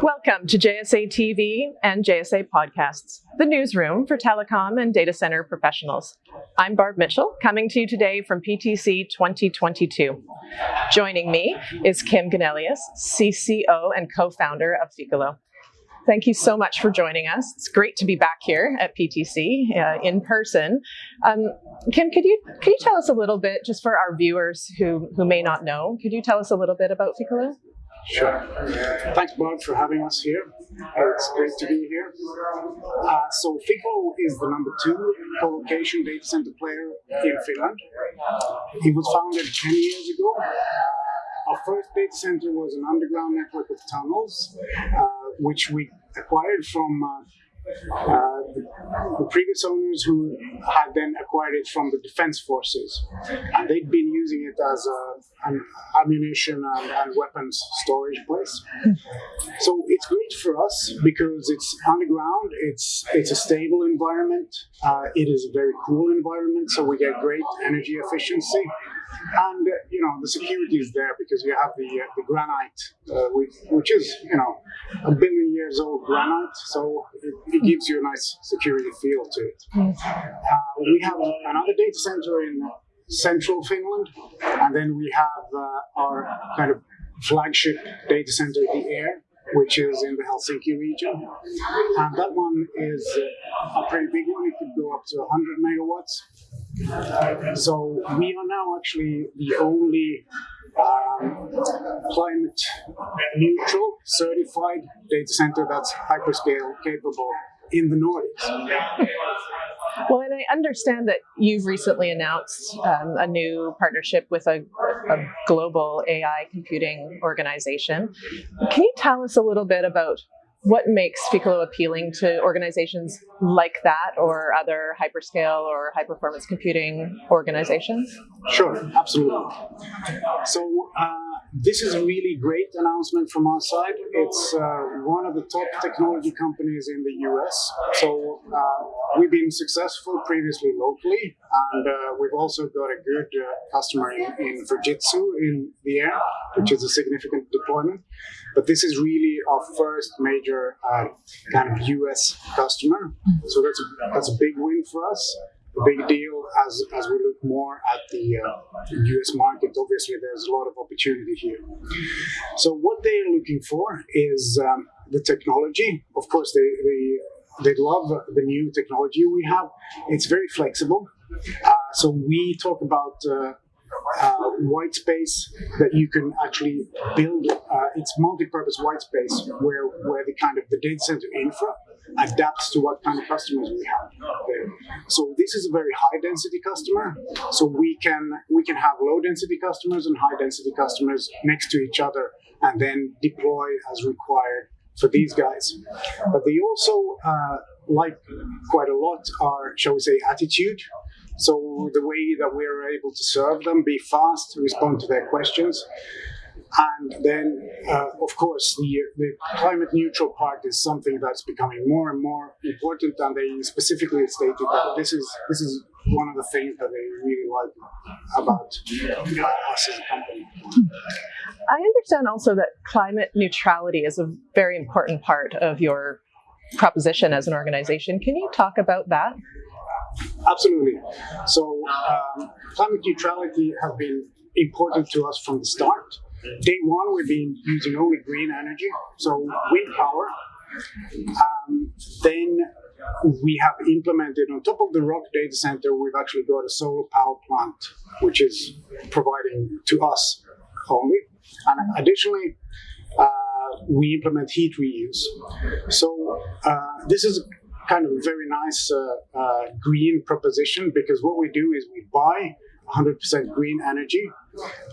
Welcome to JSA TV and JSA Podcasts, the newsroom for telecom and data center professionals. I'm Barb Mitchell, coming to you today from PTC 2022. Joining me is Kim Gunnelius, CCO and co-founder of Ficolo. Thank you so much for joining us. It's great to be back here at PTC uh, in person. Um, Kim, could you could you tell us a little bit, just for our viewers who who may not know, could you tell us a little bit about Ficolo? Sure. Thanks, Bob, for having us here. It's great to be here. Uh, so Ficolo is the number two co-location data center player in Finland. It was founded 10 years ago. Our first data center was an underground network of tunnels, uh, which we acquired from uh, uh, the, the, previous owners who had then acquired it from the defense forces. And they'd been using it as a, an ammunition and, and, weapons storage place. So it's great for us because it's underground, it's, it's a stable environment, uh, it is a very cool environment, so we get great energy efficiency. And uh, you know the security is there because you have the uh, the granite, uh, which, which is you know a billion years old granite, so it, it gives you a nice security feel to it. Uh, we have another data center in central Finland, and then we have uh, our kind of flagship data center, the Air, which is in the Helsinki region. And that one is a pretty big one. It could go up to 100 megawatts. So we are now actually the only um, climate neutral certified data center that's hyperscale capable in the Nordics. Well, and I understand that you've recently announced um, a new partnership with a, a, global AI computing organization. Can you tell us a little bit about what makes Ficolo appealing to organizations like that or other hyperscale or high performance computing organizations? Sure, absolutely. So, uh, this is a really great announcement from our side. It's uh, one of the top technology companies in the US. So uh, we've been successful previously locally, and uh, we've also got a good uh, customer in, in Fujitsu in the air, which is a significant deployment. But this is really our first major uh, kind of US customer. So that's a, that's a big win for us big deal as, as we look more at the uh, US market. Obviously, there's a lot of opportunity here. So, what they're looking for is um, the technology. Of course, they, they, they love the new technology we have, it's very flexible. Uh, so, we talk about uh, uh, white space that you can actually build. Uh, it's multi-purpose white space where where the kind of the data center infra adapts to what kind of customers we have there. So this is a very high density customer. So we can we can have low density customers and high density customers next to each other and then deploy as required for these guys. But they also uh, like quite a lot our, shall we say, attitude. So the way that we're able to serve them, be fast, respond to their questions. And then, uh, of course, the, the climate neutral part is something that's becoming more and more important. And they specifically stated that this is this is one of the things that they really like about us as a company. I understand also that climate neutrality is a very important part of your proposition as an organization. Can you talk about that? Absolutely. So, um, climate neutrality has been important to us from the start. Day one, we've been using only green energy, so wind power. Um, then we have implemented on top of the Rock data center, we've actually got a solar power plant, which is providing to us only. And additionally, uh, we implement heat reuse. So uh, this is kind of a very nice uh, uh green proposition because what we do is we buy 100% green energy.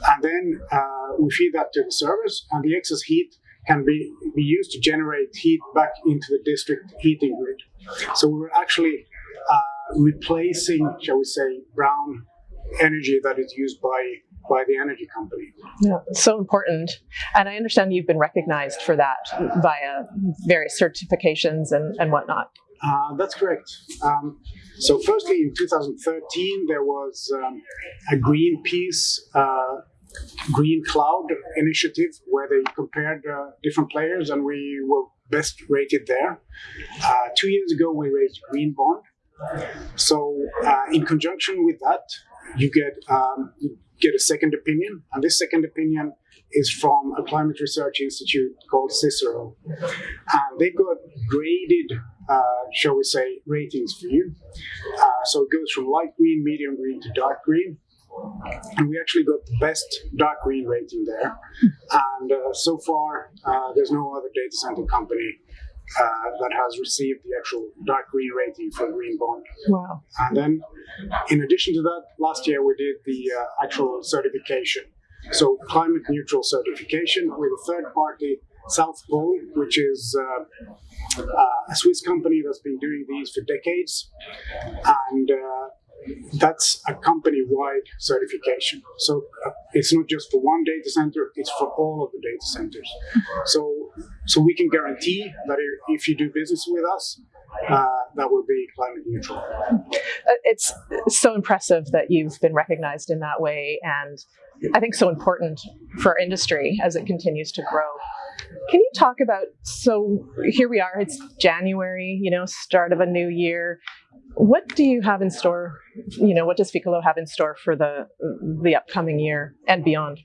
And then uh, we feed that to the servers, and the excess heat can be, be used to generate heat back into the district heating grid. So we're actually uh, replacing, shall we say, brown energy that is used by by the energy company. Yeah, so important. And I understand you've been recognized for that via various certifications and, and whatnot. Uh, that's correct. Um, so, firstly, in 2013, there was um, a Greenpeace uh, Green Cloud initiative where they compared uh, different players and we were best rated there. Uh, two years ago, we raised Green Bond. So, uh, in conjunction with that, you get um, you get a second opinion, and this second opinion is from a climate research institute called Cicero, and they've got graded, uh, shall we say, ratings for you. Uh, so it goes from light green, medium green to dark green. And we actually got the best dark green rating there. And uh, so far, uh, there's no other data center company uh, that has received the actual dark green rating for Green Bond. Wow. And then, in addition to that, last year we did the uh, actual certification. So, climate neutral certification with a third party, South Pole, which is uh, uh, a Swiss company that's been doing these for decades. And uh, that's a company-wide certification. So uh, it's not just for one data center; it's for all of the data centers. So, so we can guarantee that if you do business with us, uh, that will be climate neutral. Uh, It's so impressive that you've been recognized in that way, and I think so important for industry as it continues to grow. Can you talk about so here we are, it's January, you know, start of a new year. What do you have in store? You know, what does Ficolo have in store for the the upcoming year and beyond?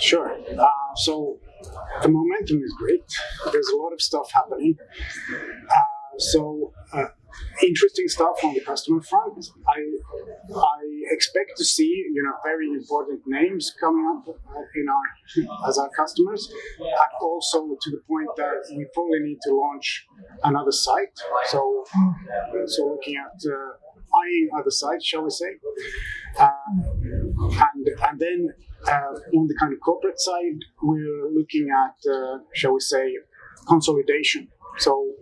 Sure. Uh, so the momentum is great. There's a lot of stuff happening. Uh, so uh, interesting stuff on the customer front. I I expect to see you know very important names coming up in our as our customers, and also to the point that we probably need to launch another site. So so looking at uh, eyeing other sites, shall we say, uh, and and then uh, on the kind of corporate side, we're looking at uh, shall we say consolidation. So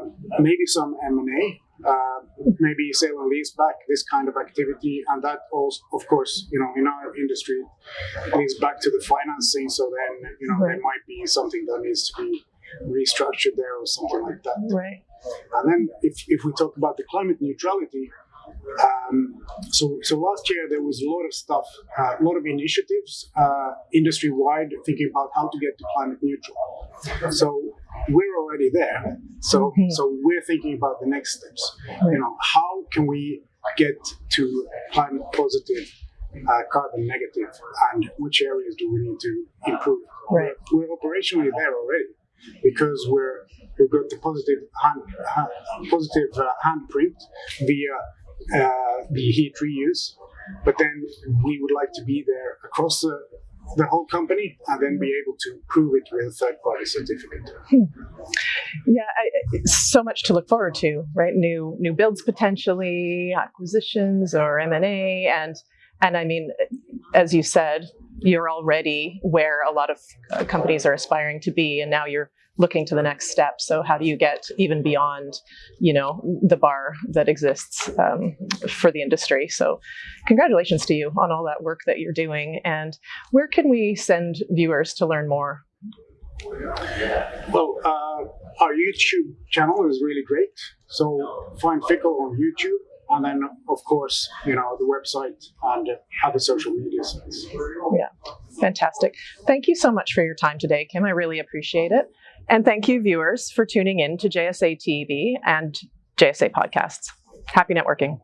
uh, maybe some M&A, uh, maybe sale and lease back, this kind of activity. And that also, of course, you know, in our industry, leads back to the financing. So then, you know, Right. there might be something that needs to be restructured there or something like that. Right. And then if, if we talk about the climate neutrality, um, so, so last year there was a lot of stuff, uh, a lot of initiatives uh, industry wide thinking about how to get to climate neutral. So we're already there. So, so we're thinking about the next steps. Right. You know, how can we get to climate positive, uh, carbon negative, and which areas do we need to improve? Right. We're, we're operationally there already because we're we've got the positive hand, ha- positive uh, handprint via uh, the heat reuse, but then we would like to be there across the the whole company and then be able to prove it with a third party certificate. Yeah, I, so much to look forward to, right? New new builds potentially, acquisitions or M and A, and and I mean, as you said, you're already where a lot of uh, companies are aspiring to be, and now you're looking to the next step. So how do you get even beyond, you know, the bar that exists um, for the industry? So, congratulations to you on all that work that you're doing. And where can we send viewers to learn more? Well, uh, our YouTube channel is really great. So find Ficolo on YouTube, and then of course, you know, the website and other social media sites. Yeah. Fantastic. Thank you so much for your time today, Kim. I really appreciate it. And thank you, viewers, for tuning in to JSA TV and JSA podcasts. Happy networking.